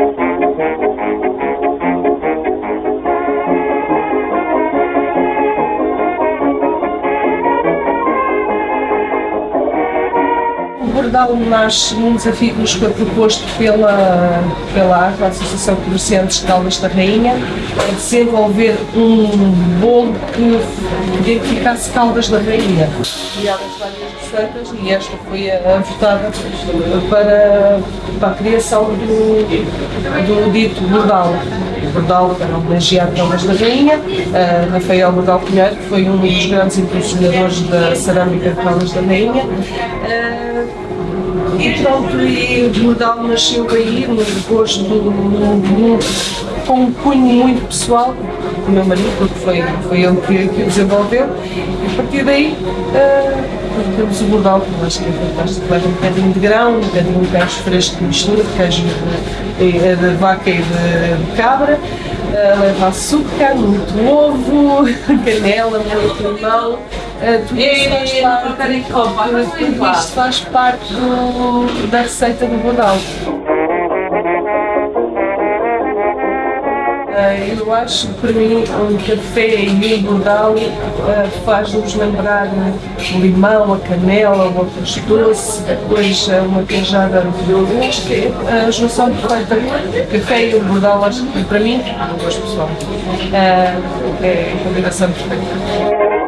O Bordal nasce num desafio que nos foi proposto pela, pela Associação de Comerciantes de Caldas da Rainha, a desenvolver um bolo que identificasse Caldas da Rainha. Criadas várias receitas e esta foi a, a votada para, para a criação do, do dito Bordal. Bordal para homenagear Caldas da Rainha, uh, Rafael Bordal Pinheiro, que foi um dos grandes impulsionadores da cerâmica de Caldas da Rainha. Uh, pronto, e o Bordal nasceu aí, no gosto, no, no, com um cunho muito pessoal do meu marido, porque foi, foi ele que, que o desenvolveu, e a partir daí uh, temos o Bordal, que eu acho que é fantástico, leva um bocadinho de grão, um bocadinho de queijo fresco de mistura, de queijo de, de, de vaca e de, de cabra, uh, leva açúcar, muito ovo, canela, muito limão, tudo, isso faz parte, tudo isto faz parte do, da receita do Bordal. Uh, eu acho que para mim um café e um Bordal faz-nos lembrar o limão, a canela, o arroz doce, depois uh, uma queijada que a junção perfeita. O café e o Bordal, acho que para mim, um gosto pessoal. é a combinação perfeita.